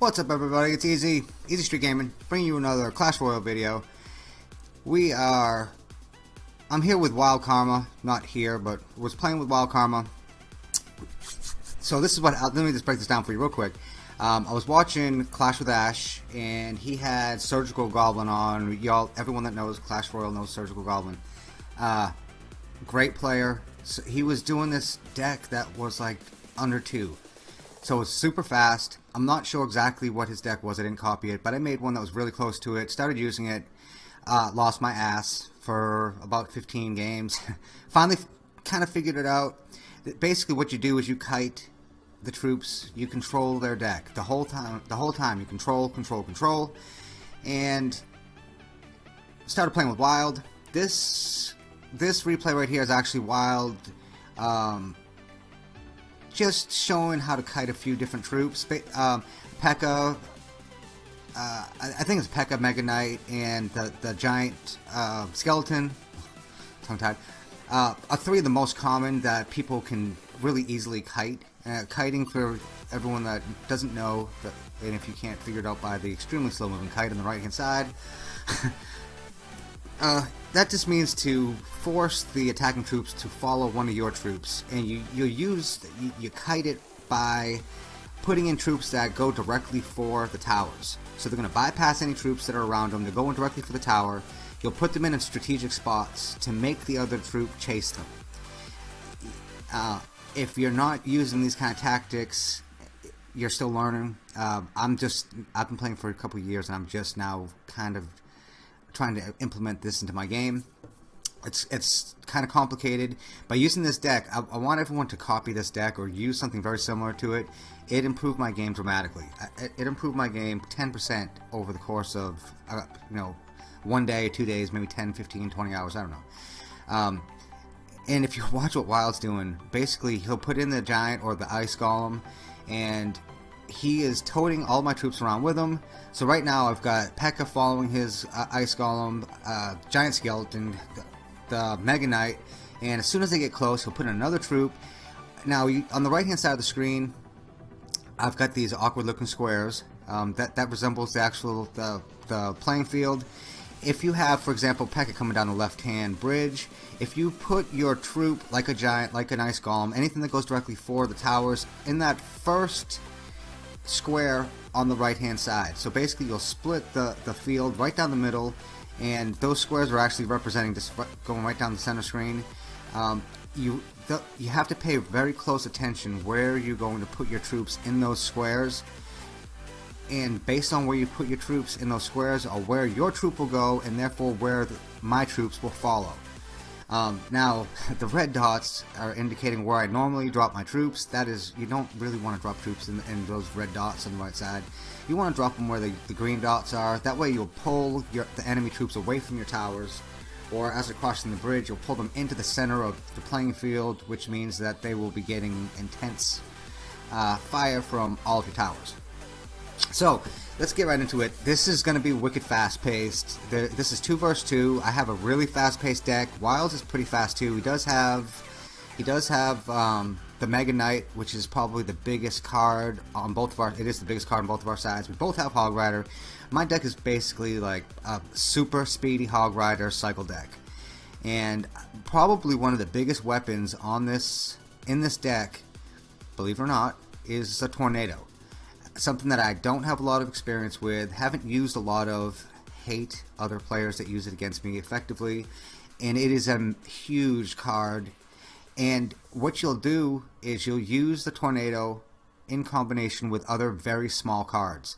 What's up everybody, it's Easy, Easy Street Gaming, bringing you another Clash Royale video. We are, I'm here with Wild Karma, not here, but was playing with Wild Karma. So this is what, let me just break this down for you real quick. Um, I was watching Clash with Ash, and he had Surgical Goblin on. Y'all, everyone that knows Clash Royale knows Surgical Goblin. Uh, great player. So he was doing this deck that was like under two. So it's super fast. I'm not sure exactly what his deck was. I didn't copy it, but I made one that was really close to it. Started using it. Uh, lost my ass for about 15 games. Finally, kind of figured it out. Basically, what you do is you kite the troops. You control their deck the whole time. The whole time you control, control, control, and started playing with Wild. This this replay right here is actually Wild. Um, just showing how to kite a few different troops. Um, P.E.K.K.A. Uh, I think it's P.E.K.K.A. Mega Knight and the, the giant uh, skeleton, tongue tied, uh, are three of the most common that people can really easily kite. Uh, kiting for everyone that doesn't know, and if you can't figure it out by the extremely slow moving kite on the right hand side, uh, that just means to force the attacking troops to follow one of your troops, and you you use you, you kite it by putting in troops that go directly for the towers. So they're going to bypass any troops that are around them. They're going directly for the tower. You'll put them in strategic spots to make the other troop chase them. Uh, if you're not using these kind of tactics, you're still learning. Uh, I'm just I've been playing for a couple years, and I'm just now kind of trying to implement this into my game. It's it's kind of complicated. By using this deck, I, I, want everyone to copy this deck or use something very similar to it. It improved my game dramatically. It, it improved my game 10% over the course of, uh, you know, one day, two days, maybe 10, 15, 20 hours, I don't know. Um, and if you watch what Wild's doing, basically he'll put in the giant or the ice golem, and he is toting all my troops around with him. So right now I've got P.E.K.K.A. following his uh, Ice Golem, uh, Giant Skeleton, the, the, Mega Knight, and as soon as they get close, he'll put in another troop. Now you, on the right hand side of the screen, I've got these awkward looking squares. Um, that, that resembles the actual the, the playing field. If you have, for example, P.E.K.K.A. coming down the left-hand bridge, if you put your troop like a giant, like an ice golem, anything that goes directly for the towers, in that first square on the right hand side. So basically you'll split the, the field right down the middle and those squares are actually representing this going right down the center screen. Um, you the, you have to pay very close attention where you're going to put your troops in those squares and based on where you put your troops in those squares are where your troop will go and therefore where the, my troops will follow. Um, now, the red dots are indicating where I normally drop my troops. That is, you don't really want to drop troops in, in those red dots on the right side. You want to drop them where the, the green dots are. That way you'll pull your, the enemy troops away from your towers. Or as they're crossing the bridge, you'll pull them into the center of the playing field, which means that they will be getting intense uh, fire from all of your towers. So, let's get right into it. This is going to be wicked fast paced. This is 2 versus 2. I have a really fast paced deck. Wilds is pretty fast too. He does have he does have um, the Mega Knight, which is probably the biggest card on both of our it is the biggest card on both of our sides. We both have Hog Rider. My deck is basically like a super speedy Hog Rider cycle deck. And probably one of the biggest weapons on this in this deck, believe it or not, is a tornado something that I don't have a lot of experience with, haven't used a lot of, hate other players that use it against me effectively, and it is a huge card. And what you'll do is you'll use the tornado in combination with other very small cards.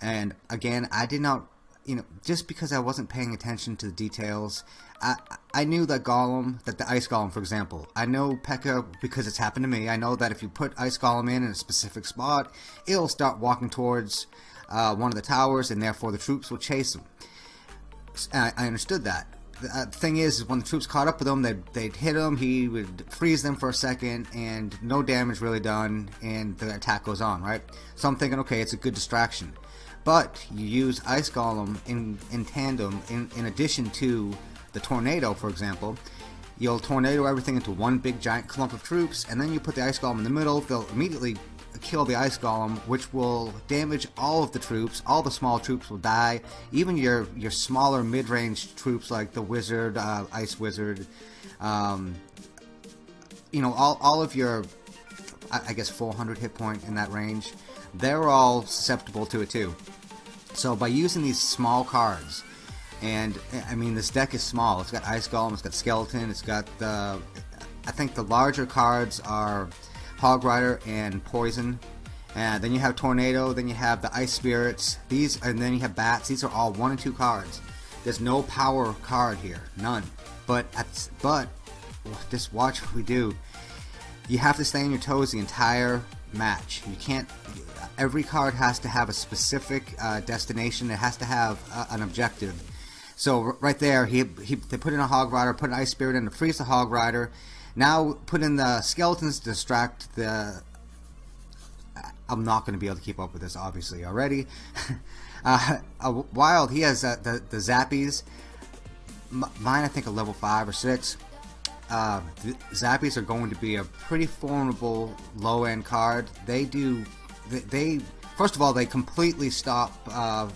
And again, I did not you know, just because I wasn't paying attention to the details, I I knew that Golem, that the Ice Golem, for example, I know P.E.K.K.A. because it's happened to me. I know that if you put Ice Golem in in a specific spot, it'll start walking towards uh, one of the towers, and therefore the troops will chase him. I, I understood that. The uh, thing is, when the troops caught up with him, they'd, they'd hit him, he would freeze them for a second, and no damage really done, and the attack goes on, right? So I'm thinking, okay, it's a good distraction but you use Ice Golem in, in tandem in, in addition to the Tornado, for example. You'll tornado everything into one big giant clump of troops, and then you put the Ice Golem in the middle. They'll immediately kill the ice golem, which will damage all of the troops. All the small troops will die. Even your your smaller mid-range troops like the wizard, uh, ice wizard, um, you know, all all of your, I, I guess 400 hit point in that range, they're all susceptible to it too. So by using these small cards, and I mean this deck is small. It's got ice golem, it's got skeleton, it's got the. I think the larger cards are Hog Rider, and Poison. And then you have Tornado, then you have the Ice Spirits, these, and then you have Bats. These are all one and two cards. There's no power card here, none. But but just watch what we do. You have to stay on your toes the entire match. You can't. Every card has to have a specific uh, destination. It has to have uh, an objective. So right there, he, he they put in a Hog Rider, put an Ice Spirit in to freeze the Hog Rider. Now put in the skeletons to distract the... I'm not going to be able to keep up with this, obviously, already. uh, Wild, he has uh, the, the Zappies. Mine, I think, a level 5 or 6. Uh, Zappies are going to be a pretty formidable low-end card. They do... They, they, First of all, they completely stop uh,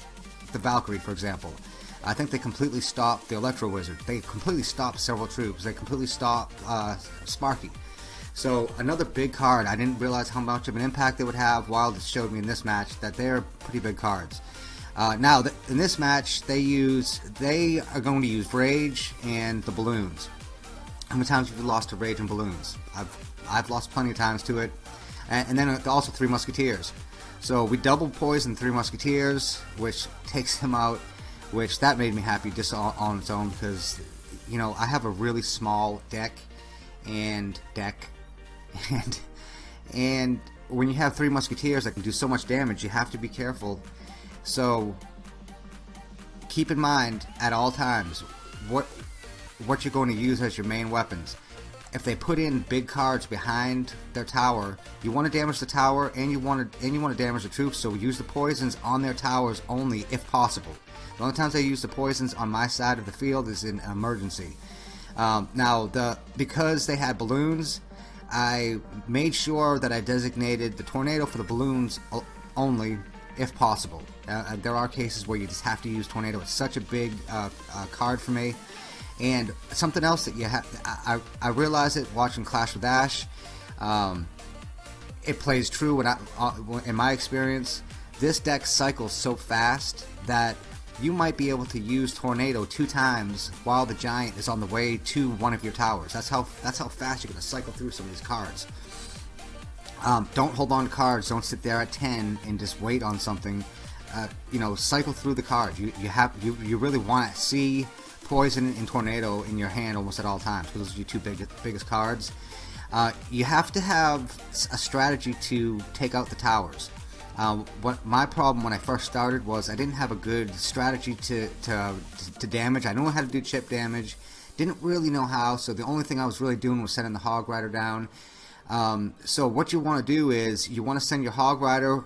the Valkyrie, for example. I think they completely stop the Electro Wizard. They completely stop several troops. They completely stop uh, Sparky. So another big card. I didn't realize how much of an impact they would have. Wild showed me in this match that they're pretty big cards. Uh, now th in this match, they use they are going to use Rage and the balloons. How many times have you lost to Rage and balloons? I've I've lost plenty of times to it, and, and then also Three Musketeers. So we double poison Three Musketeers, which takes him out which that made me happy just on, on its own because you know I have a really small deck and deck and and when you have three musketeers that can do so much damage you have to be careful so keep in mind at all times what what you're going to use as your main weapons if they put in big cards behind their tower, you want to damage the tower and you want to and you want to damage the troops. So use the poisons on their towers only if possible. The only times I use the poisons on my side of the field is in emergency. Um, now the because they had balloons, I made sure that I designated the tornado for the balloons only if possible. Uh, there are cases where you just have to use tornado. It's such a big uh, uh, card for me. And something else that you have, I, I realize it watching Clash with Ash. Um, it plays true when I, uh, in my experience. This deck cycles so fast that you might be able to use Tornado two times while the Giant is on the way to one of your towers. That's how that's how fast you're going to cycle through some of these cards. Um, don't hold on to cards. Don't sit there at 10 and just wait on something. Uh, you know, cycle through the cards. You you have you you really want to see Poison and Tornado in your hand almost at all times because those are your two big, biggest cards. Uh, you have to have a strategy to take out the towers. Um, what my problem when I first started was I didn't have a good strategy to, to, to damage. I know how to do chip damage, didn't really know how, so the only thing I was really doing was sending the Hog Rider down. Um, so what you want to do is you want to send your Hog Rider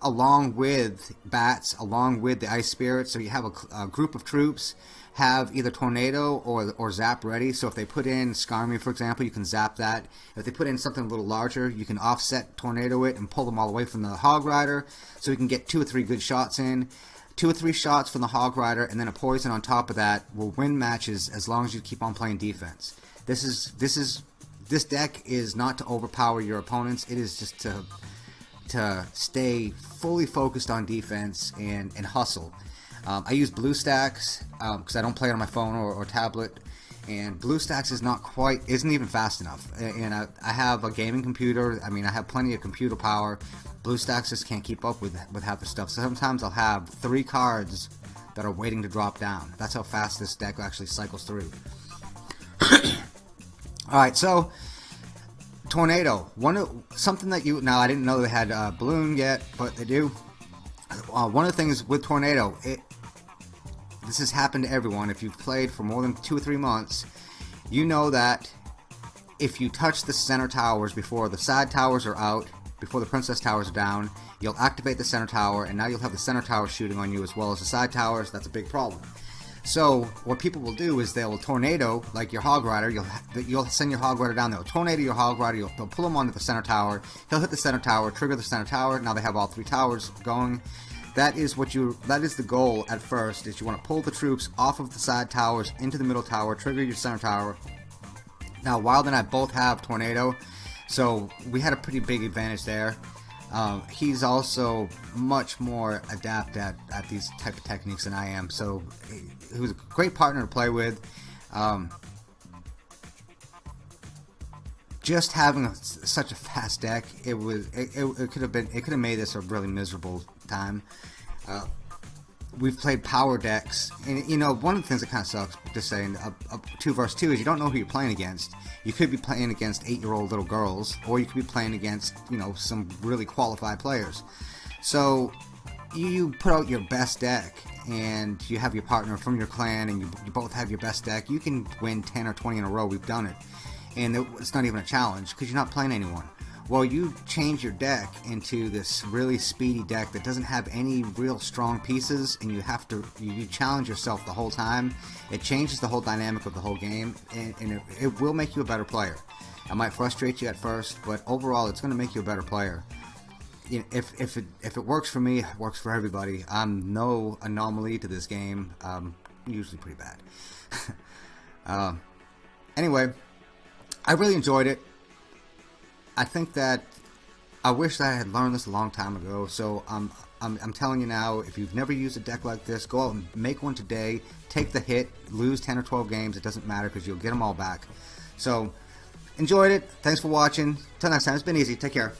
along with bats, along with the ice spirits. So you have a, a, group of troops have either tornado or or zap ready. So if they put in Skarmy, for example, you can zap that. If they put in something a little larger, you can offset tornado it and pull them all away from the hog rider, so you can get two or three good shots in. Two or three shots from the hog rider, and then a poison on top of that will win matches as long as you keep on playing defense. This is this is this deck is not to overpower your opponents. It is just to to stay fully focused on defense and, and hustle. Um, I use BlueStacks because um, I don't play it on my phone or, or, tablet, and BlueStacks is not quite, isn't even fast enough. And I, I, have a gaming computer. I mean, I have plenty of computer power. BlueStacks just can't keep up with with half the stuff. So sometimes I'll have three cards that are waiting to drop down. That's how fast this deck actually cycles through. All right, so tornado. One something that you now I didn't know they had a balloon yet, but they do. Uh, one of the things with tornado, it this has happened to everyone. If you've played for more than two or three months, you know that if you touch the center towers before the side towers are out, before the princess towers are down, you'll activate the center tower, and now you'll have the center tower shooting on you as well as the side towers. That's a big problem. So what people will do is they'll tornado like your hog rider. You'll you'll send your hog rider down. They'll tornado your hog rider. You'll, they'll pull him onto the center tower. He'll hit the center tower, trigger the center tower. Now they have all three towers going. That is what you. That is the goal at first. Is you want to pull the troops off of the side towers into the middle tower, trigger your center tower. Now Wild and I both have tornado, so we had a pretty big advantage there. Um, he's also much more adept at, at these type of techniques than I am. So he was a great partner to play with. Um, just having a, such a fast deck, it was it, it, it could have been it could have made this a really miserable time. Uh, we've played power decks, and you know one of the things that kind of sucks, just saying, a, a two versus two is you don't know who you're playing against. You could be playing against eight-year-old little girls, or you could be playing against you know some really qualified players. So you put out your best deck, and you have your partner from your clan, and you, you both have your best deck. You can win 10 or 20 in a row. We've done it, and it, it's not even a challenge because you're not playing anyone. Well, you change your deck into this really speedy deck that doesn't have any real strong pieces, and you have to you challenge yourself the whole time. It changes the whole dynamic of the whole game, and, and it, it will make you a better player. It might frustrate you at first, but overall, it's going to make you a better player. You know, if if it if it works for me, it works for everybody. I'm no anomaly to this game. Um, usually pretty bad. uh, anyway, I really enjoyed it. I think that I wish that I had learned this a long time ago. So I'm, I'm, I'm telling you now, if you've never used a deck like this, go out and make one today. Take the hit, lose 10 or 12 games. It doesn't matter because you'll get them all back. So enjoyed it. Thanks for watching. Till next time, it's been easy. Take care.